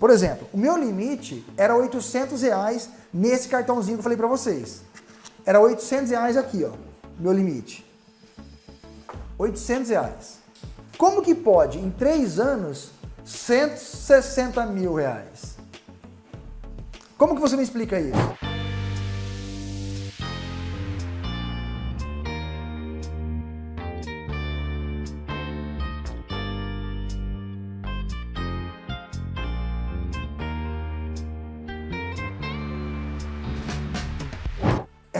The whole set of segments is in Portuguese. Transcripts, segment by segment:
Por exemplo, o meu limite era 800 reais nesse cartãozinho que eu falei para vocês. Era 800 reais aqui, ó, meu limite. 800 reais. Como que pode, em três anos, 160 mil reais? Como que você me explica isso?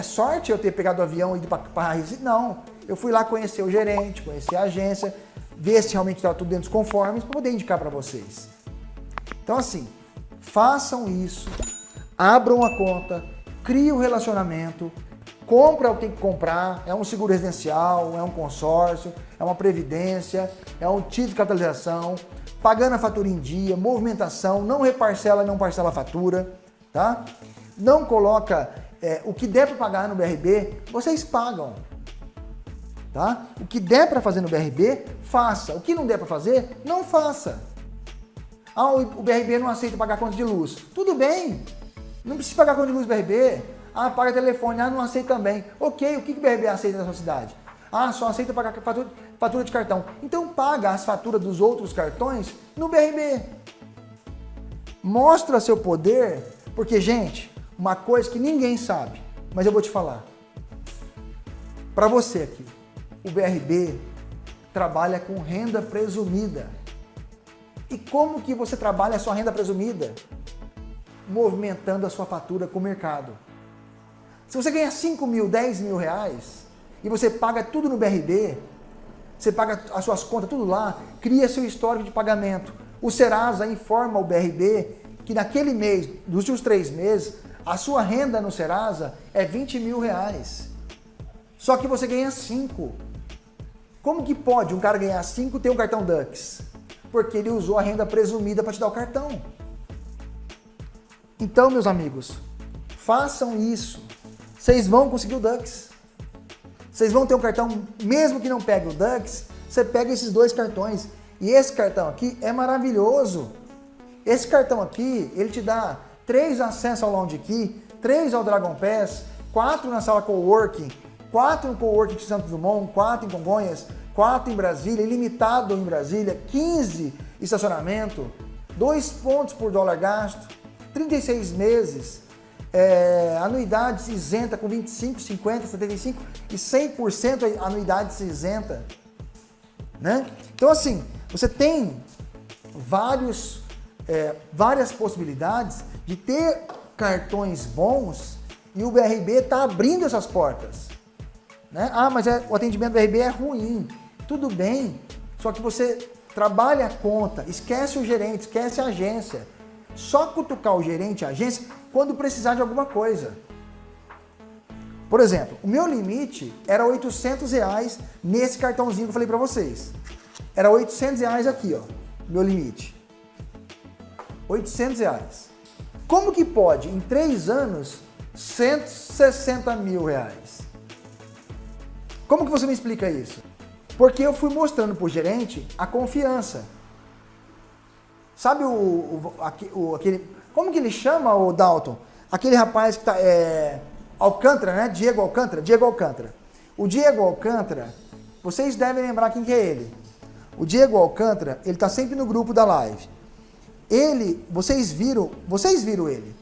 É sorte eu ter pegado o avião e ido para Recife? Não. Eu fui lá conhecer o gerente, conhecer a agência, ver se realmente estava tudo dentro dos conformes para poder indicar para vocês. Então assim, façam isso, abram a conta, criem um relacionamento, compra o que tem que comprar, é um seguro residencial, é um consórcio, é uma previdência, é um título de capitalização, pagando a fatura em dia, movimentação, não reparcela, não parcela a fatura, tá? Não coloca é, o que der para pagar no BRB, vocês pagam. Tá? O que der para fazer no BRB, faça. O que não der para fazer, não faça. Ah, o BRB não aceita pagar conta de luz. Tudo bem, não precisa pagar conta de luz BRB. Ah, paga telefone, ah, não aceita também. Ok, o que o BRB aceita na sua cidade? Ah, só aceita pagar fatura de cartão. Então paga as faturas dos outros cartões no BRB. Mostra seu poder, porque, gente, uma coisa que ninguém sabe, mas eu vou te falar. Para você aqui, o BRB trabalha com renda presumida. E como que você trabalha a sua renda presumida? Movimentando a sua fatura com o mercado. Se você ganha 5 mil, 10 mil reais, e você paga tudo no BRB, você paga as suas contas tudo lá, cria seu histórico de pagamento. O Serasa informa o BRB que naquele mês, nos últimos três meses, a sua renda no Serasa é 20 mil reais. Só que você ganha 5. Como que pode um cara ganhar 5 e ter um cartão Dux? Porque ele usou a renda presumida para te dar o cartão. Então, meus amigos, façam isso. Vocês vão conseguir o Dux. Vocês vão ter um cartão, mesmo que não pegue o Dux, você pega esses dois cartões. E esse cartão aqui é maravilhoso. Esse cartão aqui, ele te dá três acessos ao Lounge Key, três ao Dragon Pass, quatro na sala Coworking, quatro no Coworking de Santos Dumont, quatro em Congonhas, quatro em Brasília, ilimitado em Brasília, 15 estacionamento, dois pontos por dólar gasto, 36 meses, é, anuidades isenta com 25, 50, 75 e 100% anuidades isenta. Né? Então assim, você tem vários, é, várias possibilidades de ter cartões bons e o BRB está abrindo essas portas. Né? Ah, mas é, o atendimento do BRB é ruim. Tudo bem, só que você trabalha a conta, esquece o gerente, esquece a agência. Só cutucar o gerente, a agência, quando precisar de alguma coisa. Por exemplo, o meu limite era 800 reais nesse cartãozinho que eu falei para vocês. Era 800 reais aqui, ó, meu limite. 800 reais. Como que pode, em três anos, 160 mil reais? Como que você me explica isso? Porque eu fui mostrando para o gerente a confiança. Sabe o, o, o, aquele... Como que ele chama, o Dalton? Aquele rapaz que tá... É, Alcântara, né? Diego Alcântara? Diego Alcântara. O Diego Alcântara, vocês devem lembrar quem que é ele. O Diego Alcântara, ele está sempre no grupo da live. Ele, vocês viram, vocês viram ele.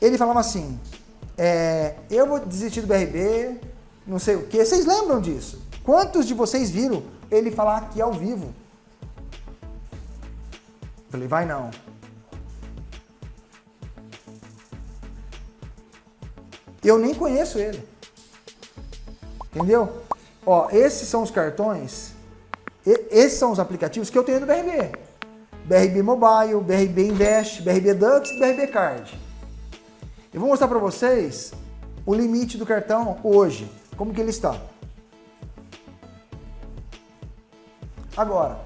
Ele falava assim, é, eu vou desistir do BRB, não sei o que. Vocês lembram disso? Quantos de vocês viram ele falar aqui ao vivo? Falei, vai não. Eu nem conheço ele. Entendeu? Ó, esses são os cartões, esses são os aplicativos que eu tenho no BRB. BRB Mobile, BRB Invest, BRB Dux e BRB Card. Eu vou mostrar para vocês o limite do cartão hoje, como que ele está. Agora,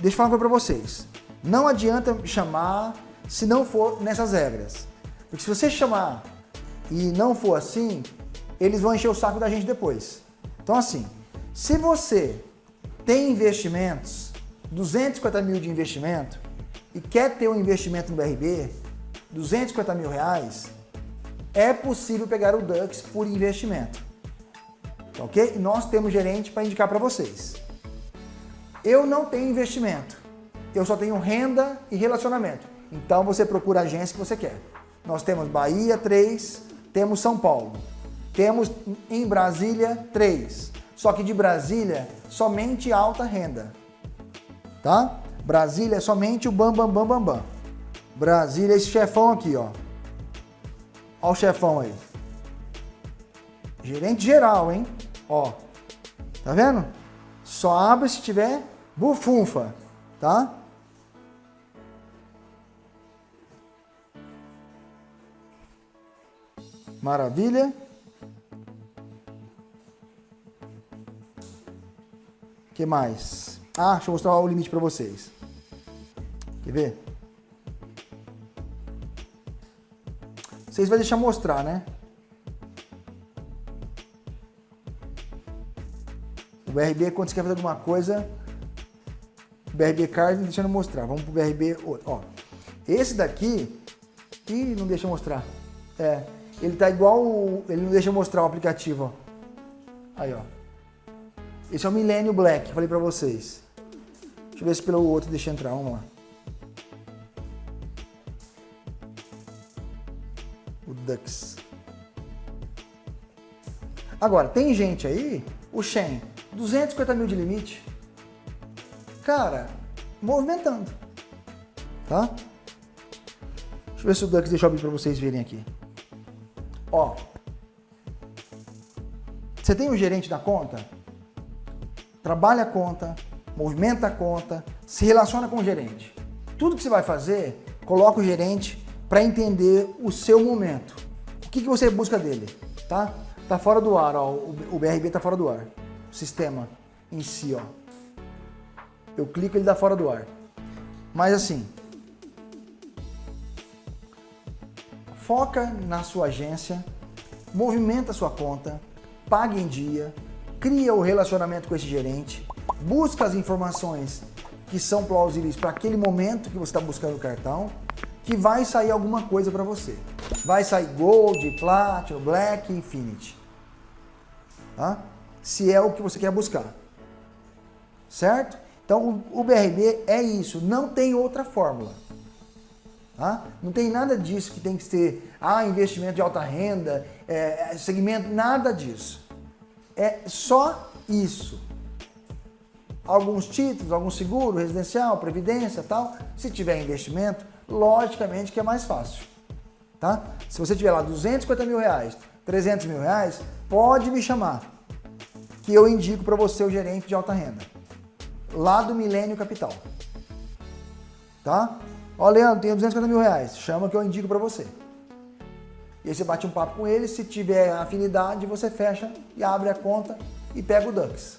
deixa eu falar uma coisa para vocês. Não adianta chamar se não for nessas regras. Porque se você chamar e não for assim, eles vão encher o saco da gente depois. Então assim, se você tem investimentos 250 mil de investimento, e quer ter um investimento no BRB, 250 mil reais, é possível pegar o Dux por investimento. Ok? E nós temos gerente para indicar para vocês. Eu não tenho investimento, eu só tenho renda e relacionamento. Então você procura a agência que você quer. Nós temos Bahia 3, temos São Paulo. Temos em Brasília 3. Só que de Brasília, somente alta renda. Tá? Brasília é somente o bam, bam, bam, bam, bam. Brasília, esse chefão aqui, ó. Olha o chefão aí. Gerente geral, hein? Ó. Tá vendo? Só abre se tiver bufunfa, tá? Maravilha. que mais? Ah, deixa eu mostrar o limite para vocês. Quer ver? Vocês vão deixar mostrar, né? O BRB, quando você quer fazer alguma coisa, o BRB Card deixando mostrar. Vamos pro BRB Ó, esse daqui, Ih, não deixa mostrar. É, ele tá igual, ele não deixa mostrar o aplicativo, ó. Aí, ó. Esse é o Millennium Black, falei pra vocês. Deixa eu ver se pelo outro deixa entrar, vamos lá. O Dux. Agora, tem gente aí, o Shen, 250 mil de limite. Cara, movimentando. Tá? Deixa eu ver se o Dux deixa eu abrir pra vocês verem aqui. Ó. Você tem um gerente da conta? trabalha a conta, movimenta a conta, se relaciona com o gerente. Tudo que você vai fazer, coloca o gerente para entender o seu momento. O que, que você busca dele, tá? Tá fora do ar, ó, o BRB tá fora do ar. O sistema em si, ó. Eu clico, ele dá fora do ar. Mas assim, foca na sua agência, movimenta a sua conta, pague em dia, cria o relacionamento com esse gerente, busca as informações que são plausíveis para aquele momento que você está buscando o cartão, que vai sair alguma coisa para você. Vai sair Gold, Platinum, Black, Infinity. Tá? Se é o que você quer buscar. Certo? Então o BRB é isso, não tem outra fórmula. Tá? Não tem nada disso que tem que ser ah, investimento de alta renda, é, segmento, nada disso. É só isso. Alguns títulos, algum seguro, residencial, previdência tal. Se tiver investimento, logicamente que é mais fácil. Tá? Se você tiver lá 250 mil reais, 300 mil reais, pode me chamar. Que eu indico para você o gerente de alta renda. Lá do Milênio Capital. Tá? Ó, Leandro, tenho 250 mil reais. Chama que eu indico para você. E aí você bate um papo com ele, se tiver afinidade, você fecha e abre a conta e pega o Dux.